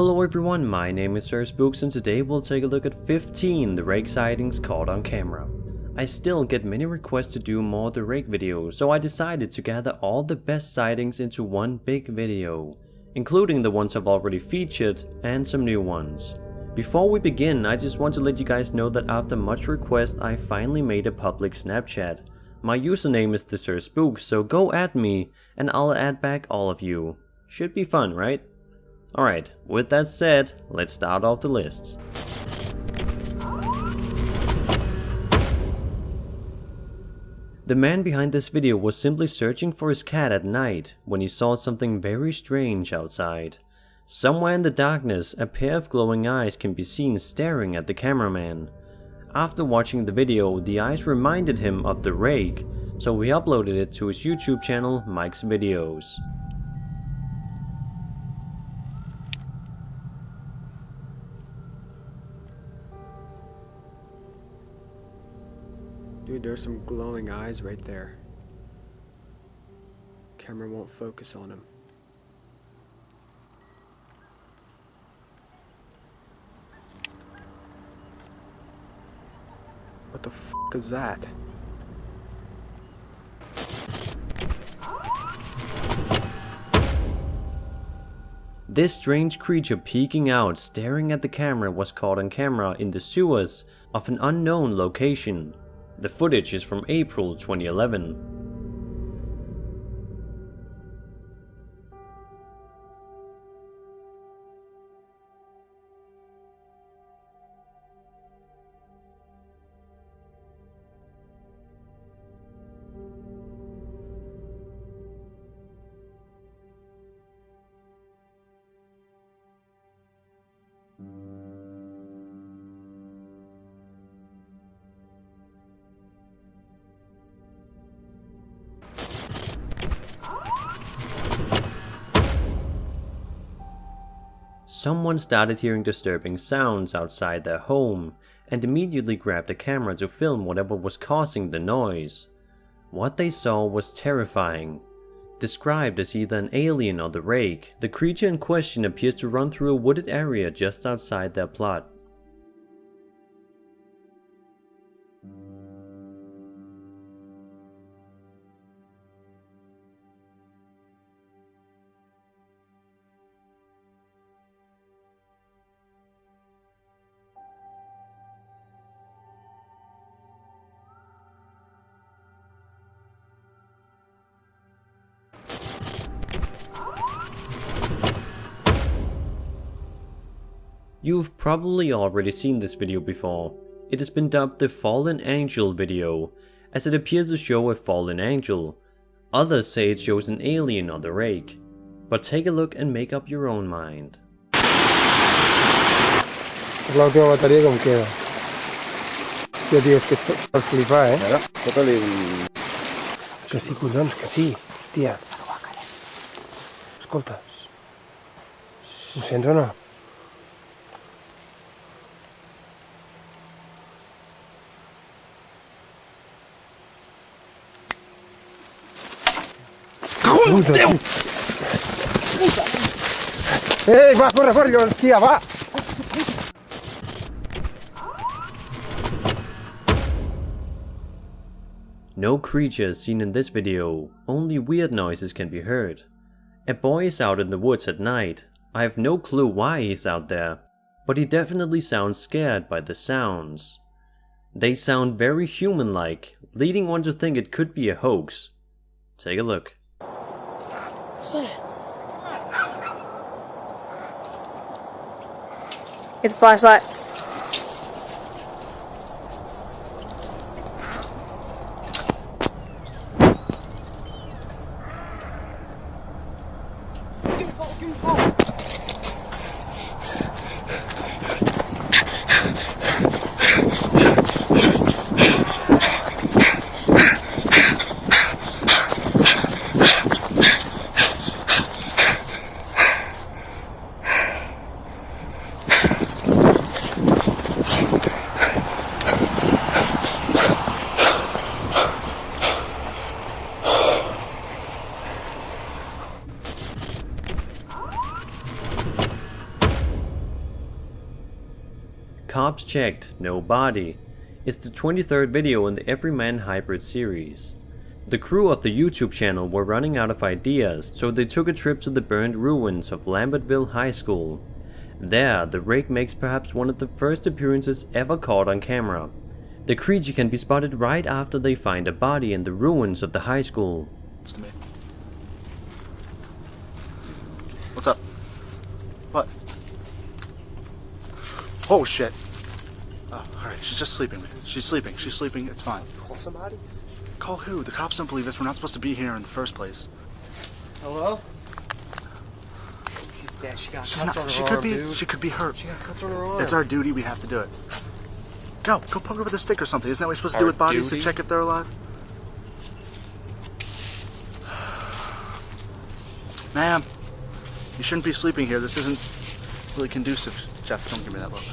Hello everyone, my name is Sir Spooks and today we'll take a look at 15 the rake sightings caught on camera. I still get many requests to do more the rake videos, so I decided to gather all the best sightings into one big video, including the ones I've already featured and some new ones. Before we begin, I just want to let you guys know that after much request I finally made a public Snapchat. My username is the Sir Spooks, so go at me and I'll add back all of you. Should be fun, right? Alright, with that said, let's start off the lists. The man behind this video was simply searching for his cat at night when he saw something very strange outside. Somewhere in the darkness, a pair of glowing eyes can be seen staring at the cameraman. After watching the video, the eyes reminded him of the rake, so he uploaded it to his YouTube channel, Mike's Videos. There's some glowing eyes right there. Camera won't focus on him. What the f is that? This strange creature peeking out staring at the camera was caught on camera in the sewers of an unknown location. The footage is from April 2011. Someone started hearing disturbing sounds outside their home and immediately grabbed a camera to film whatever was causing the noise. What they saw was terrifying. Described as either an alien or the rake, the creature in question appears to run through a wooded area just outside their plot. You've probably already seen this video before. It has been dubbed the Fallen Angel video, as it appears to show a fallen angel. Others say it shows an alien on the rake. But take a look and make up your own mind. Es la última batería queda. Tío, tío, es que esto es eh? Mira, fótale un... Que sí, collons, que sí. Hòstia. Escolta. Ho sents o no? Puta, Déu! Ei, va, corre, corre, hòstia, va! No creatures seen in this video, only weird noises can be heard. A boy is out in the woods at night. I have no clue why he's out there, but he definitely sounds scared by the sounds. They sound very human-like, leading one to think it could be a hoax. Take a look. What's that? Get the flashlight. Cops checked, no body. It's the 23rd video in the Everyman Hybrid series. The crew of the YouTube channel were running out of ideas, so they took a trip to the burned ruins of Lambertville High School. There, the rake makes perhaps one of the first appearances ever caught on camera. The creature can be spotted right after they find a body in the ruins of the high school. What's up? What? Oh shit. Alright, she's just sleeping. She's sleeping. She's sleeping. It's fine. Call somebody? Call who? The cops don't believe us. We're not supposed to be here in the first place. Hello? She's dead. She got She's cuts not. on her She arm, could be. dude. She could be hurt. She got cuts on her arm. It's our duty. We have to do it. Go. Go poke her with a stick or something. Isn't that what you're supposed to do with bodies duty? to check if they're alive? Ma'am, you shouldn't be sleeping here. This isn't really conducive. Jeff, don't give me that look.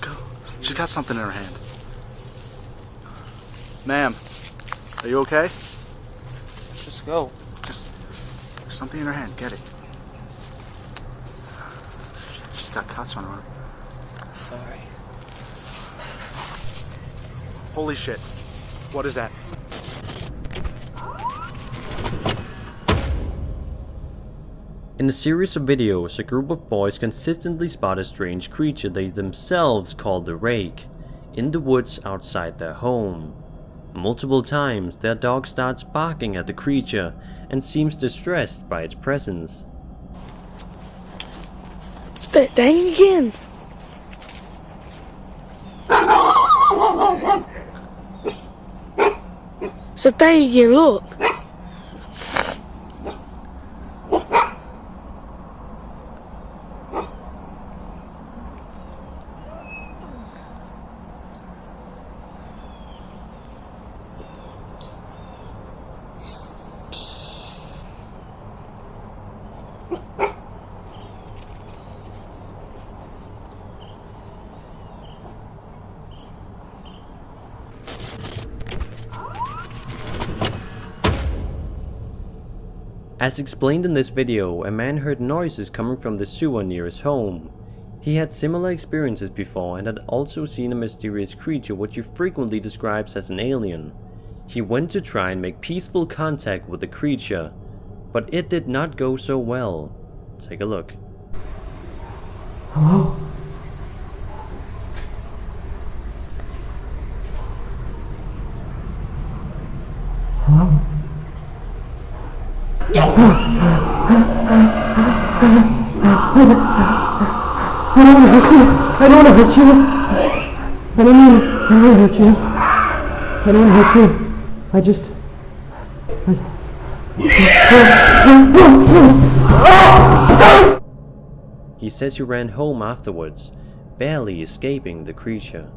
Go. She's got something in her hand. Ma'am, are you okay? Just go. Just something in her hand. Get it. She's got cuts on her arm. Sorry. Holy shit. What is that? In a series of videos, a group of boys consistently spot a strange creature they themselves call the Rake, in the woods outside their home. Multiple times, their dog starts barking at the creature and seems distressed by its presence. Spit dang again. So dang again, look. As explained in this video, a man heard noises coming from the sewer near his home. He had similar experiences before and had also seen a mysterious creature which he frequently describes as an alien. He went to try and make peaceful contact with the creature, but it did not go so well. Take a look. I don't want to hurt you. I don't want to hurt you. I don't I want to hurt you. I don't want to hurt you. I just. He says he ran home afterwards, barely escaping the creature.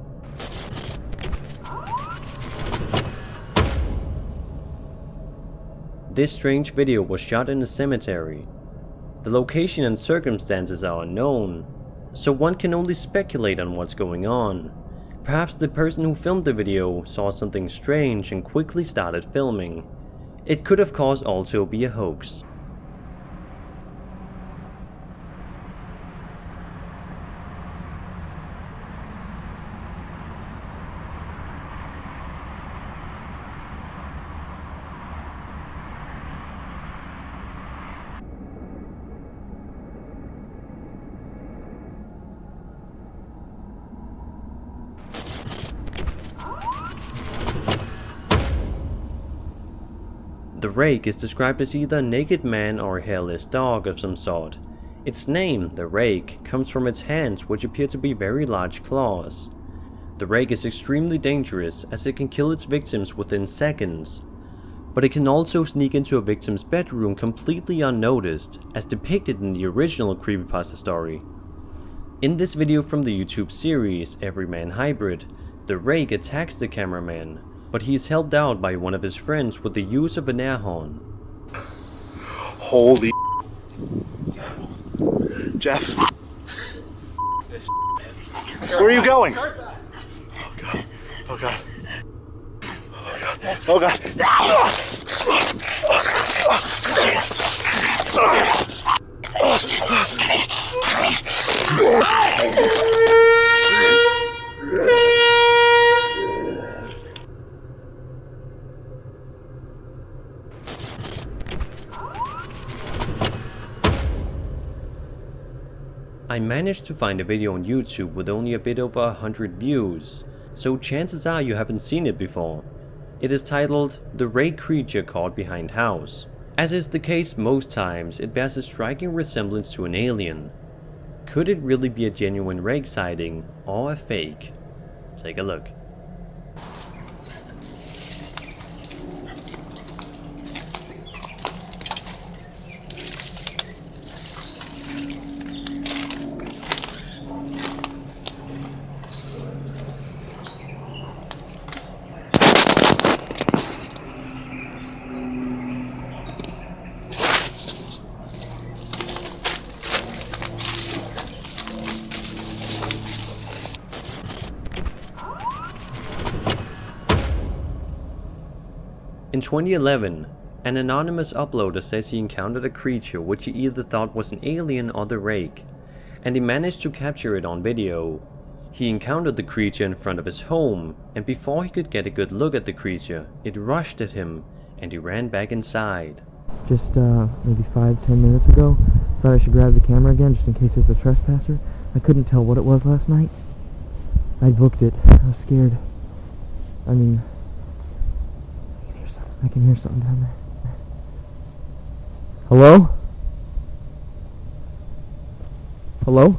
This strange video was shot in a cemetery. The location and circumstances are unknown, so one can only speculate on what's going on. Perhaps the person who filmed the video saw something strange and quickly started filming. It could of course also be a hoax. Rake is described as either a naked man or a hairless dog of some sort. Its name, the rake, comes from its hands which appear to be very large claws. The rake is extremely dangerous as it can kill its victims within seconds. But it can also sneak into a victim's bedroom completely unnoticed, as depicted in the original creepypasta story. In this video from the YouTube series Everyman Hybrid, the rake attacks the cameraman, but he is helped out by one of his friends with the use of an air horn. Holy Jeff. Where are you going? Oh god. Oh god. Oh god. Oh god. Oh, oh, I managed to find a video on YouTube with only a bit over 100 views, so chances are you haven't seen it before. It is titled The Rake Creature Caught Behind House. As is the case most times, it bears a striking resemblance to an alien. Could it really be a genuine Rake sighting or a fake? Take a look. 2011, an anonymous uploader says he encountered a creature which he either thought was an alien or the rake, and he managed to capture it on video. He encountered the creature in front of his home, and before he could get a good look at the creature, it rushed at him, and he ran back inside. Just uh, maybe five, ten minutes ago, thought I should grab the camera again just in case it's a trespasser. I couldn't tell what it was last night. I booked it. I was scared. I mean, I can hear something, down there. Hello? Hello?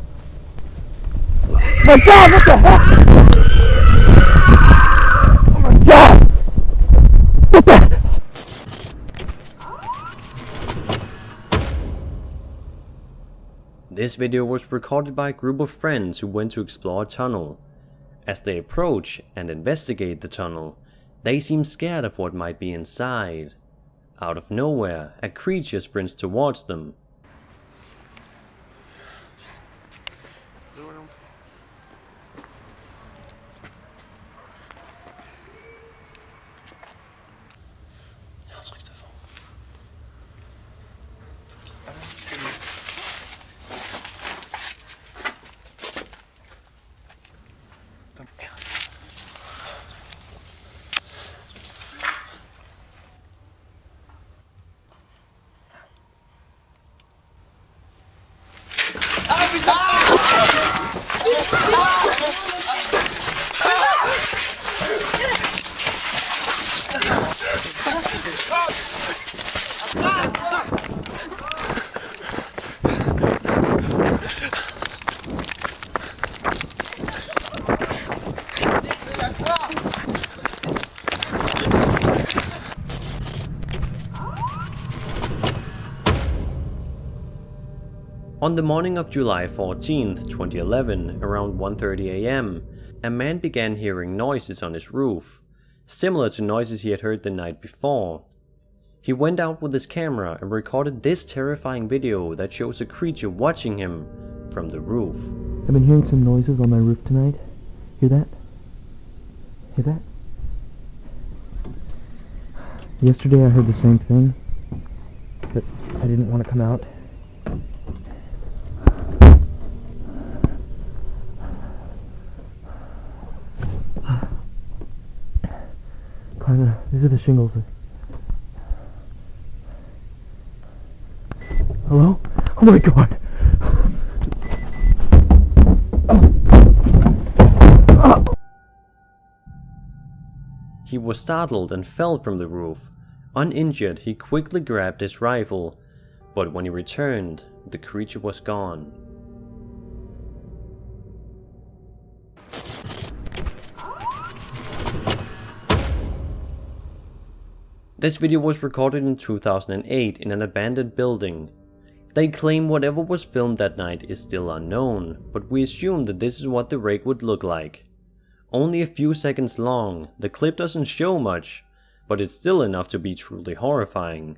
My God, what the heck? Oh my God! What the? This video was recorded by a group of friends who went to explore a tunnel. As they approach and investigate the tunnel, they seem scared of what might be inside. Out of nowhere, a creature sprints towards them. On the morning of July 14, 2011, around 1.30 am, a man began hearing noises on his roof, similar to noises he had heard the night before. He went out with his camera and recorded this terrifying video that shows a creature watching him from the roof. I've been hearing some noises on my roof tonight. Hear that? Hear that? Yesterday I heard the same thing, but I didn't want to come out. These are the shingles. Hello? Oh my god! He was startled and fell from the roof. Uninjured, he quickly grabbed his rifle, but when he returned, the creature was gone. This video was recorded in 2008 in an abandoned building. They claim whatever was filmed that night is still unknown, but we assume that this is what the rake would look like. Only a few seconds long, the clip doesn't show much, but it's still enough to be truly horrifying.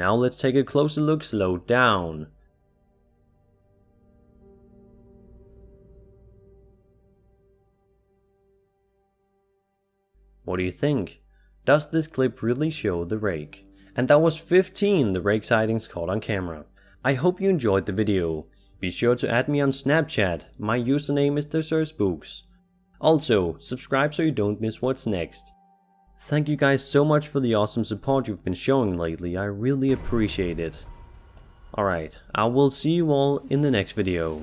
Now let's take a closer look slowed down. What do you think? Does this clip really show the rake? And that was 15 the rake sightings caught on camera. I hope you enjoyed the video. Be sure to add me on Snapchat, my username is TheSirSpooks. Also, subscribe so you don't miss what's next. Thank you guys so much for the awesome support you've been showing lately, I really appreciate it. Alright, I will see you all in the next video.